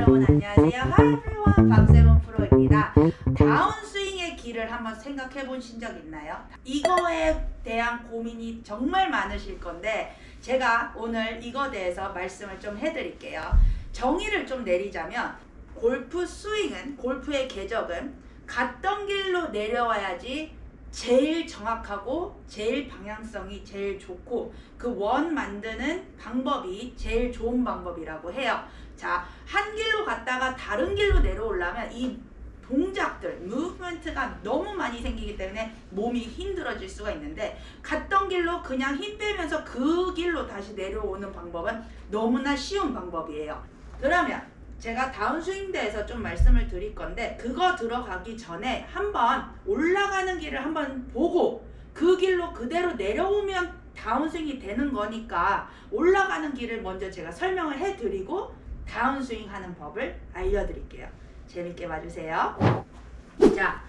여러분 안녕하세요. 하이브리원 박세범 프로입니다. 다운스윙의 길을 한번 생각해 보신 적 있나요? 이거에 대한 고민이 정말 많으실 건데 제가 오늘 이거 대해서 말씀을 좀 해드릴게요. 정의를 좀 내리자면 골프 스윙은 골프의 궤적은 갔던 길로 내려와야지 제일 정확하고 제일 방향성이 제일 좋고 그 원 만드는 방법이 제일 좋은 방법이라고 해요. 자, 한 길로 갔다가 다른 길로 내려오려면 이 동작들, 무브먼트가 너무 많이 생기기 때문에 몸이 힘들어질 수가 있는데 갔던 길로 그냥 힘 빼면서 그 길로 다시 내려오는 방법은 너무나 쉬운 방법이에요. 그러면 제가 다운 스윙대에서 좀 말씀을 드릴 건데 그거 들어가기 전에 한번 올라가는 길을 한번 보고 그 길로 그대로 내려오면 다운스윙이 되는 거니까 올라가는 길을 먼저 제가 설명을 해드리고 다운스윙 하는 법을 알려드릴게요. 재밌게 봐주세요. 자,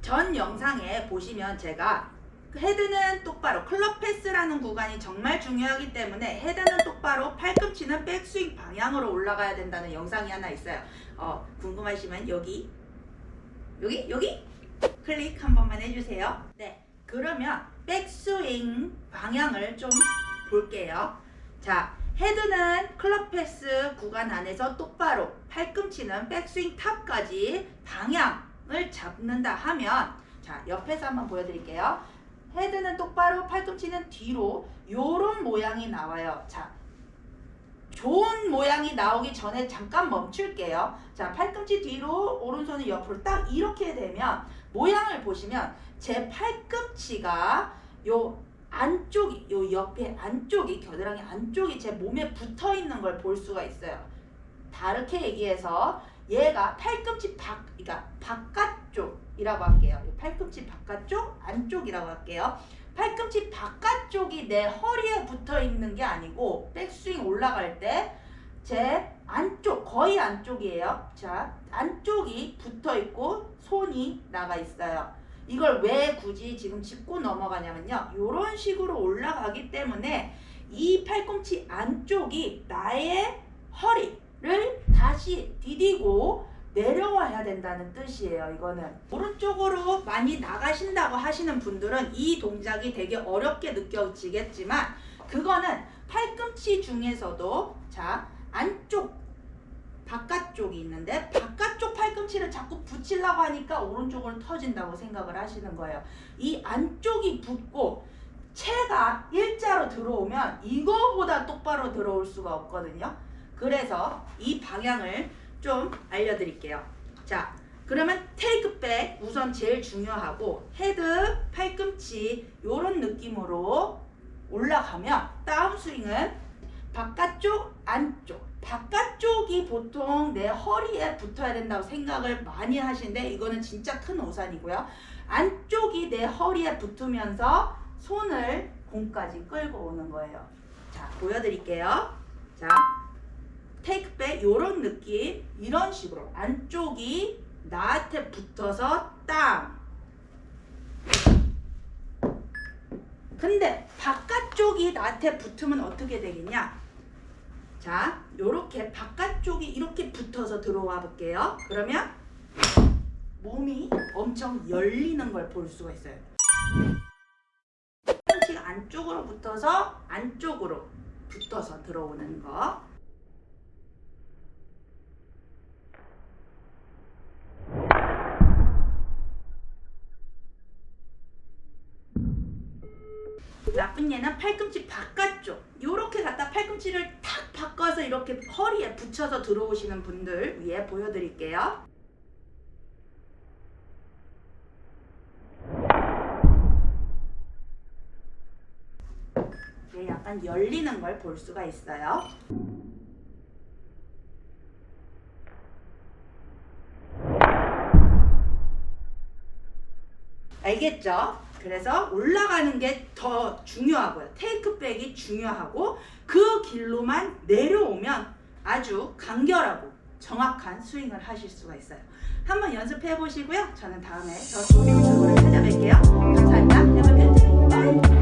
전 영상에 보시면 제가 헤드는 똑바로 클럽 패스라는 구간이 정말 중요하기 때문에 헤드는 똑바로 팔꿈치는 백스윙 방향으로 올라가야 된다는 영상이 하나 있어요. 어, 궁금하시면 여기 여기 여기 클릭 한 번만 해주세요. 네, 그러면 백스윙 방향을 좀 볼게요. 자, 헤드는 클럽 패스 구간 안에서 똑바로 팔꿈치는 백스윙 탑까지 방향을 잡는다 하면 자 옆에서 한번 보여드릴게요. 헤드는 똑바로 팔꿈치는 뒤로 요런 모양이 나와요. 자 좋은 모양이 나오기 전에 잠깐 멈출게요. 자 팔꿈치 뒤로 오른손을 옆으로 딱 이렇게 되면 모양을 보시면 제 팔꿈치가 요 안쪽이 요 옆에 안쪽이 겨드랑이 안쪽이 제 몸에 붙어 있는 걸 볼 수가 있어요. 다르게 얘기해서 얘가 팔꿈치 밖 그러니까 바깥쪽이라고 할게요. 팔꿈치 바깥쪽 안쪽이라고 할게요. 팔꿈치 바깥쪽이 내 허리에 붙어 있는 게 아니고 백스윙 올라갈 때 제 안쪽 거의 안쪽이에요. 자 안쪽이 붙어 있고 손이 나가 있어요. 이걸 왜 굳이 지금 짚고 넘어가냐면요. 이런 식으로 올라가기 때문에 이 팔꿈치 안쪽이 나의 허리 를 다시 디디고 내려와야 된다는 뜻이에요. 이거는 오른쪽으로 많이 나가신다고 하시는 분들은 이 동작이 되게 어렵게 느껴지겠지만 그거는 팔꿈치 중에서도 자 안쪽 바깥쪽이 있는데 바깥쪽 팔꿈치를 자꾸 붙이려고 하니까 오른쪽으로 터진다고 생각을 하시는 거예요. 이 안쪽이 붙고 체가 일자로 들어오면 이거보다 똑바로 들어올 수가 없거든요. 그래서 이 방향을 좀 알려드릴게요. 자, 그러면 takeback 우선 제일 중요하고 헤드, 팔꿈치 이런 느낌으로 올라가면 다운스윙은 바깥쪽, 안쪽 바깥쪽이 보통 내 허리에 붙어야 된다고 생각을 많이 하시는데 이거는 진짜 큰 오산이고요. 안쪽이 내 허리에 붙으면서 손을 공까지 끌고 오는 거예요. 자, 보여드릴게요. 자, 테이크백 이런 느낌 이런 식으로 안쪽이 나한테 붙어서 땅 근데 바깥쪽이 나한테 붙으면 어떻게 되겠냐 자, 요렇게 바깥쪽이 이렇게 붙어서 들어와 볼게요. 그러면 몸이 엄청 열리는 걸 볼 수가 있어요. 안쪽으로 붙어서 안쪽으로 붙어서 들어오는 거. 나쁜 얘는 팔꿈치 바깥쪽. 이렇게 갖다 팔꿈치를 탁 바꿔서 이렇게 허리에 붙여서 들어오시는 분들 위에 보여드릴게요. 네, 약간 열리는 걸 볼 수가 있어요. 알겠죠? 그래서 올라가는 게 더 중요하고요. 테이크백이 중요하고 그 길로만 내려오면 아주 간결하고 정확한 스윙을 하실 수가 있어요. 한번 연습해 보시고요. 저는 다음에 더 좋은 영상으로 찾아뵐게요. 감사합니다. 여러분, 바이!